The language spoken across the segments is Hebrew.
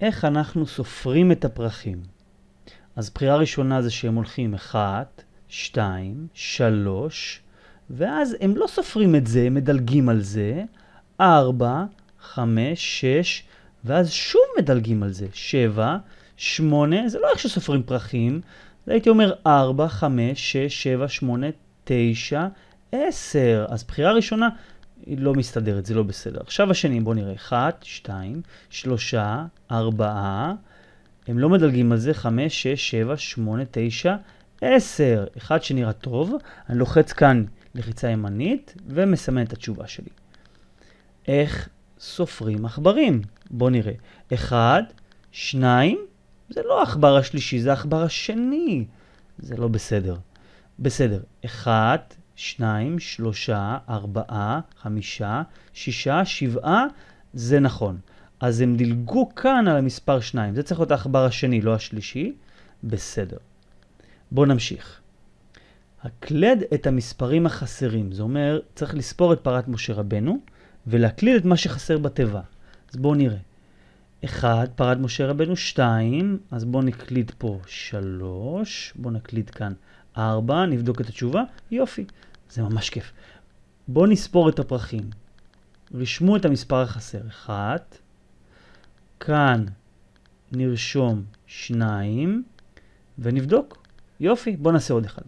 איך אנחנו סופרים את הפרחים? אז בחירה ראשונה זה שהם הולכים 1, 2, 3, ואז הם לא סופרים את זה, הם מדלגים על זה, 4, 5, 6, ואז שוב מדלגים על זה, 7, 8, זה לא איך שסופרים פרחים, זה הייתי אומר 4, 5, 6, 7, 8, 9, 10. אז בחירה ראשונה היא לא מסתדרת, זה לא בסדר. עכשיו השני, בואו נראה, 1, 2, 3, 4, הם לא מדלגים על זה, 5, 6, 7, 8, 9, 10. אחד שנראה טוב, אני לוחץ כאן לחיצה ימנית ומסמן את התשובה שלי. איך סופרים עכברים? בואו נראה. 1, 2, זה לא העכבר השלישי, זה העכבר השני. זה לא בסדר. בסדר. 1, 2, 3, 4, 5, 6, 7, זה נכון. אז הם דילגו כאן על המספר 2. זה צריך להיות העכבר השני, לא השלישי. בסדר. בואו נמשיך. הקלד את המספרים החסרים. זה אומר, צריך לספור את פרת משה רבנו ולהקליד את מה שחסר בתיבה. אז בואו נראה. 1, פרת משה רבנו 2, אז בואו נקליד פה 3, בואו נקליד כאן 4, נבדוק את התשובה, יופי, זה ממש כיף. בואו נספור את הפרחים. רשמו את המספר החסר, 1, כאן נרשום 2, ונבדוק. יופי, בואו נעשה עוד אחד.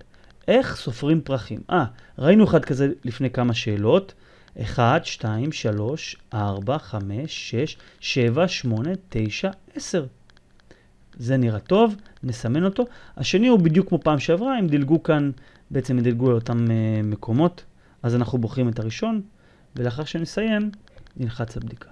איך סופרים פרחים? אה, ראינו אחד כזה לפני כמה שאלות. 1, 2, 3, 4, 5, 6, 7, 8, 9, 10. זה נראה טוב, נסמן אותו. השני הוא בדיוק כמו פעם שעברה, הם דילגו כאן, בעצם דילגו לאותם uh, מקומות, אז אנחנו בוחרים את הראשון, ולאחר שנסיים, נלחץ לבדיקה.